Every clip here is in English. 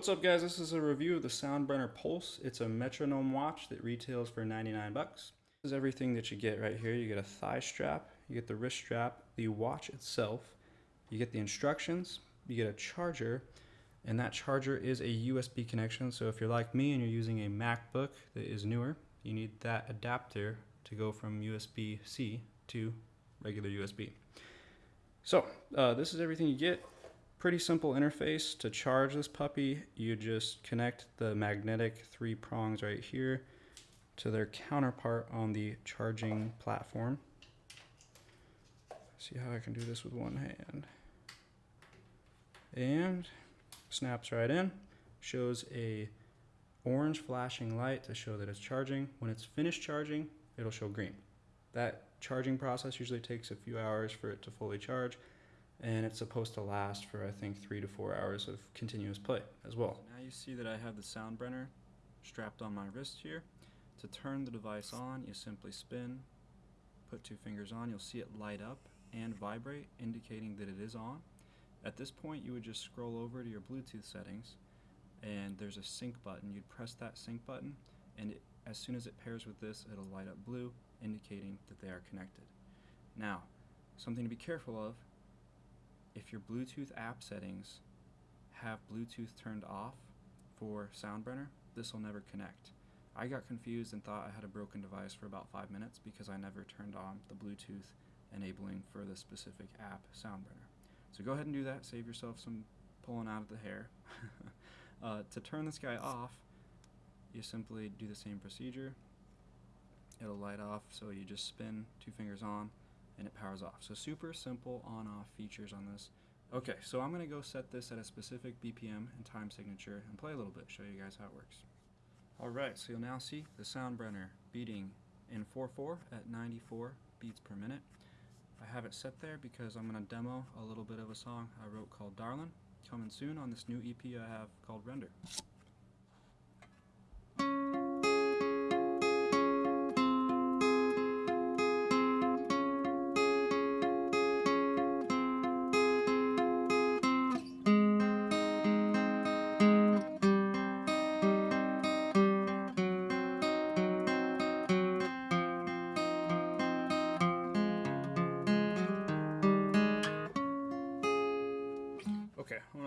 What's up guys, this is a review of the Soundbrenner Pulse. It's a metronome watch that retails for 99 bucks. This is everything that you get right here. You get a thigh strap, you get the wrist strap, the watch itself, you get the instructions, you get a charger, and that charger is a USB connection. So if you're like me and you're using a MacBook that is newer, you need that adapter to go from USB-C to regular USB. So uh, this is everything you get. Pretty simple interface to charge this puppy. You just connect the magnetic three prongs right here to their counterpart on the charging platform. See how I can do this with one hand. And snaps right in. Shows a orange flashing light to show that it's charging. When it's finished charging, it'll show green. That charging process usually takes a few hours for it to fully charge and it's supposed to last for I think three to four hours of continuous play as well. Now you see that I have the Soundbrenner strapped on my wrist here. To turn the device on, you simply spin, put two fingers on, you'll see it light up and vibrate, indicating that it is on. At this point, you would just scroll over to your Bluetooth settings, and there's a sync button. You'd press that sync button, and it, as soon as it pairs with this, it'll light up blue, indicating that they are connected. Now, something to be careful of if your Bluetooth app settings have Bluetooth turned off for Soundbrenner, this will never connect. I got confused and thought I had a broken device for about five minutes because I never turned on the Bluetooth enabling for the specific app Soundbrenner. So go ahead and do that, save yourself some pulling out of the hair. uh, to turn this guy off, you simply do the same procedure. It'll light off, so you just spin two fingers on, and it powers off. So super simple on-off features on this. Okay, so I'm going to go set this at a specific BPM and time signature and play a little bit, show you guys how it works. Alright, so you'll now see the Soundbrenner beating in 4-4 at 94 beats per minute. I have it set there because I'm going to demo a little bit of a song I wrote called Darlin', coming soon on this new EP I have called Render.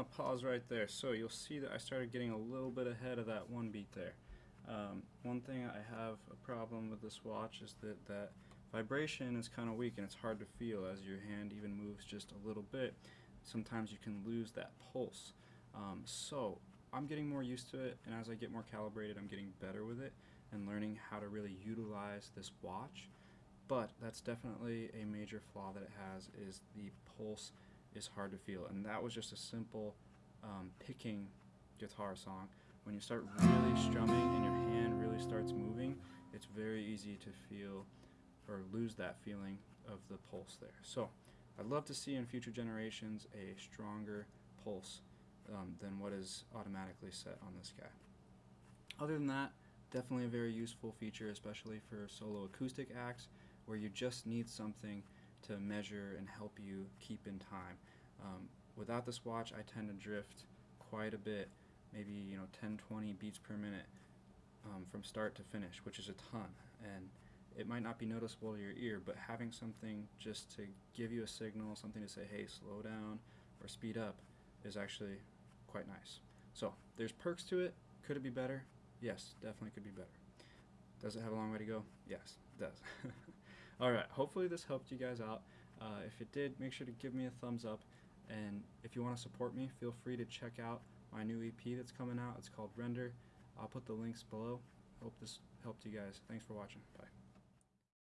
To pause right there. So you'll see that I started getting a little bit ahead of that one beat there. Um, one thing I have a problem with this watch is that that vibration is kind of weak and it's hard to feel as your hand even moves just a little bit. Sometimes you can lose that pulse. Um, so I'm getting more used to it and as I get more calibrated I'm getting better with it and learning how to really utilize this watch. But that's definitely a major flaw that it has is the pulse is hard to feel. And that was just a simple um, picking guitar song. When you start really strumming and your hand really starts moving, it's very easy to feel or lose that feeling of the pulse there. So I'd love to see in future generations a stronger pulse um, than what is automatically set on this guy. Other than that, definitely a very useful feature, especially for solo acoustic acts where you just need something to measure and help you keep in time. Um, without this watch, I tend to drift quite a bit, maybe you know 10, 20 beats per minute um, from start to finish, which is a ton. And it might not be noticeable to your ear, but having something just to give you a signal, something to say, hey, slow down or speed up, is actually quite nice. So there's perks to it. Could it be better? Yes, definitely could be better. Does it have a long way to go? Yes, it does. Alright, hopefully this helped you guys out. Uh, if it did, make sure to give me a thumbs up. And if you want to support me, feel free to check out my new EP that's coming out. It's called Render. I'll put the links below. Hope this helped you guys. Thanks for watching. Bye.